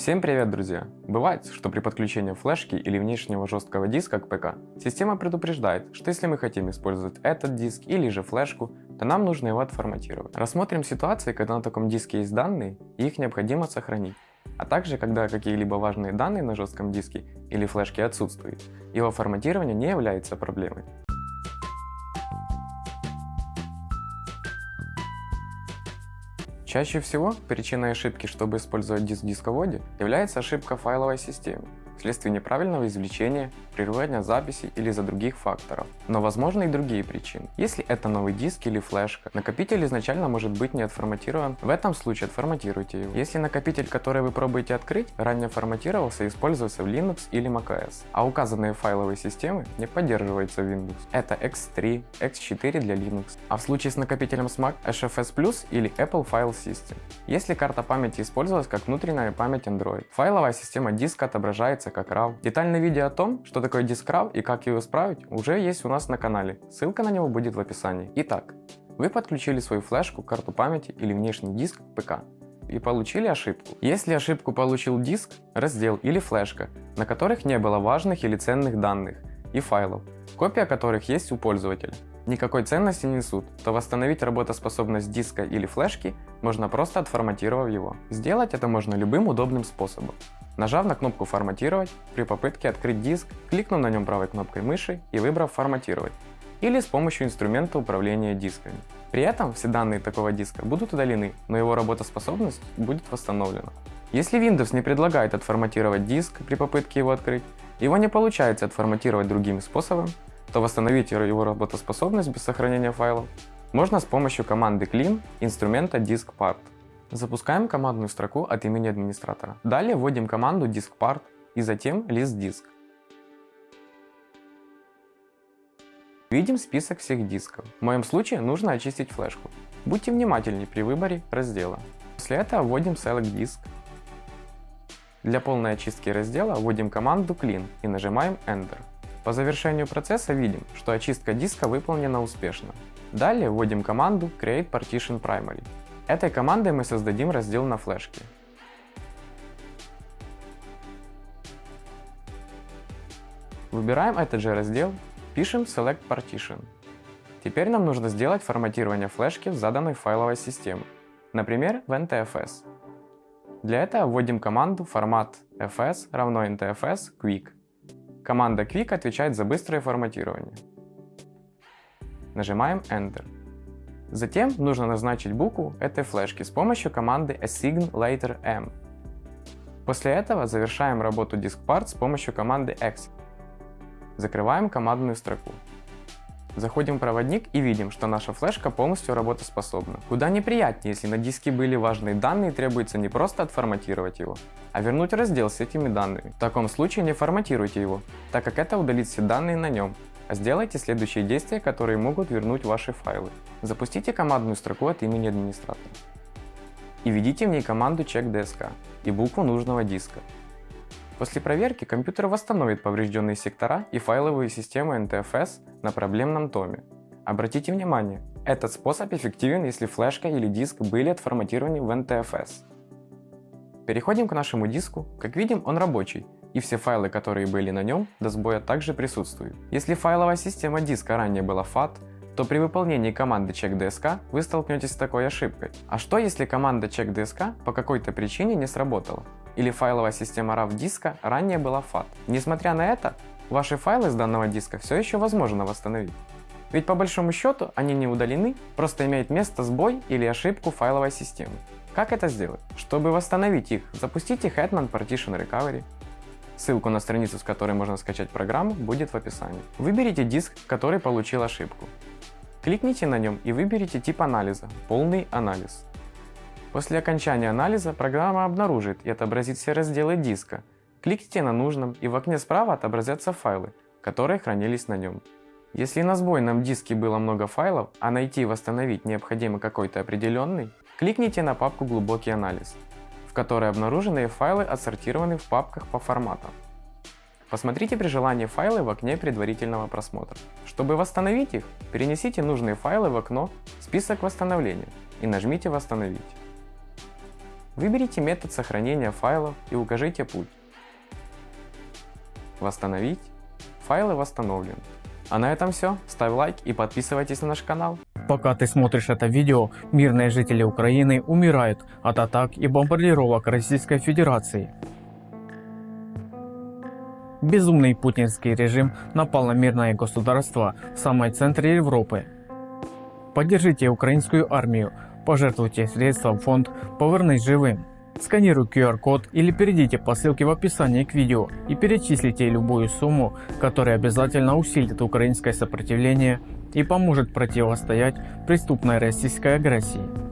Всем привет, друзья! Бывает, что при подключении флешки или внешнего жесткого диска к ПК система предупреждает, что если мы хотим использовать этот диск или же флешку, то нам нужно его отформатировать. Рассмотрим ситуации, когда на таком диске есть данные и их необходимо сохранить, а также когда какие-либо важные данные на жестком диске или флешке отсутствуют. Его форматирование не является проблемой. Чаще всего причиной ошибки, чтобы использовать диск в дисководе, является ошибка файловой системе вследствие неправильного извлечения, прерывания записи или из-за других факторов. Но возможны и другие причины. Если это новый диск или флешка, накопитель изначально может быть не отформатирован, в этом случае отформатируйте его. Если накопитель, который вы пробуете открыть, ранее форматировался и использовался в Linux или macOS, а указанные файловые системы не поддерживаются в Windows. Это X3, X4 для Linux. А в случае с накопителем SMAC HFS Plus или Apple File System. Если карта памяти использовалась как внутренняя память Android, файловая система диска отображается называется как RAW. Детальное видео о том, что такое диск RAW и как его исправить, уже есть у нас на канале. Ссылка на него будет в описании. Итак, вы подключили свою флешку, карту памяти или внешний диск к ПК и получили ошибку. Если ошибку получил диск, раздел или флешка, на которых не было важных или ценных данных и файлов, копия которых есть у пользователя, никакой ценности не несут, то восстановить работоспособность диска или флешки можно просто отформатировав его. Сделать это можно любым удобным способом. Нажав на кнопку «Форматировать», при попытке открыть диск, кликнув на нем правой кнопкой мыши и выбрав «Форматировать» или с помощью инструмента управления дисками. При этом все данные такого диска будут удалены, но его работоспособность будет восстановлена. Если Windows не предлагает отформатировать диск при попытке его открыть, его не получается отформатировать другими способами, то восстановить его работоспособность без сохранения файлов можно с помощью команды clean инструмента diskpart. Запускаем командную строку от имени администратора. Далее вводим команду diskpart и затем list disk. Видим список всех дисков. В моем случае нужно очистить флешку. Будьте внимательнее при выборе раздела. После этого вводим select disk. Для полной очистки раздела вводим команду clean и нажимаем enter. По завершению процесса видим, что очистка диска выполнена успешно. Далее вводим команду create partition primary. Этой командой мы создадим раздел на флешке. Выбираем этот же раздел, пишем select partition. Теперь нам нужно сделать форматирование флешки в заданной файловой системе, например в NTFS. Для этого вводим команду формат fs равно ntfs quick Команда Quick отвечает за быстрое форматирование. Нажимаем Enter. Затем нужно назначить букву этой флешки с помощью команды assign later m. После этого завершаем работу DiskPart с помощью команды exit. Закрываем командную строку. Заходим в проводник и видим, что наша флешка полностью работоспособна. Куда неприятнее, если на диске были важные данные, требуется не просто отформатировать его, а вернуть раздел с этими данными. В таком случае не форматируйте его, так как это удалит все данные на нем, сделайте следующие действия, которые могут вернуть ваши файлы. Запустите командную строку от имени администратора и введите в ней команду check.dsk и букву нужного диска. После проверки компьютер восстановит поврежденные сектора и файловые системы NTFS на проблемном томе. Обратите внимание, этот способ эффективен, если флешка или диск были отформатированы в NTFS. Переходим к нашему диску. Как видим, он рабочий, и все файлы, которые были на нем, до сбоя также присутствуют. Если файловая система диска ранее была FAT, то при выполнении команды checkDSK вы столкнетесь с такой ошибкой. А что если команда checkDSK по какой-то причине не сработала? Или файловая система RAW диска ранее была FAT? Несмотря на это, ваши файлы с данного диска все еще возможно восстановить. Ведь по большому счету они не удалены, просто имеет место сбой или ошибку файловой системы. Как это сделать? Чтобы восстановить их, запустите Hetman Partition Recovery. Ссылку на страницу, с которой можно скачать программу, будет в описании. Выберите диск, который получил ошибку. Кликните на нем и выберите тип анализа – полный анализ. После окончания анализа программа обнаружит и отобразит все разделы диска. Кликните на нужном и в окне справа отобразятся файлы, которые хранились на нем. Если на сбойном диске было много файлов, а найти и восстановить необходимо какой-то определенный, кликните на папку «Глубокий анализ», в которой обнаруженные файлы отсортированы в папках по форматам. Посмотрите при желании файлы в окне предварительного просмотра. Чтобы восстановить их, перенесите нужные файлы в окно «Список восстановления» и нажмите «Восстановить». Выберите метод сохранения файлов и укажите путь. Восстановить. Файлы восстановлены. А на этом все. Ставь лайк и подписывайтесь на наш канал. Пока ты смотришь это видео, мирные жители Украины умирают от атак и бомбардировок Российской Федерации. Безумный путинский режим напал на мирное государство в самой центре Европы. Поддержите украинскую армию, пожертвуйте средства в фонд «Повернись живым». Сканируй QR-код или перейдите по ссылке в описании к видео и перечислите любую сумму, которая обязательно усилит украинское сопротивление и поможет противостоять преступной российской агрессии.